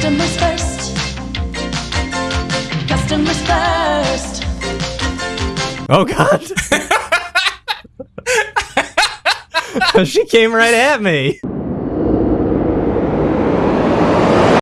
Customers first. Customers first. Oh god. she came right at me.